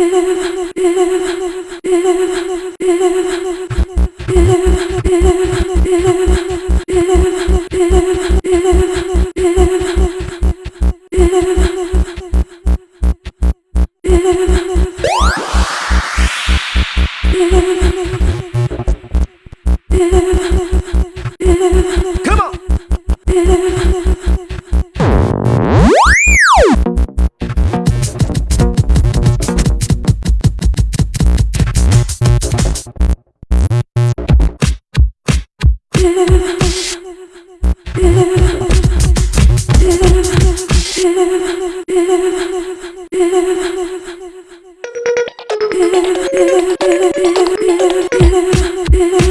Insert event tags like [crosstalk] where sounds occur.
Yeah, [laughs] yeah. Yeah, [laughs] yeah,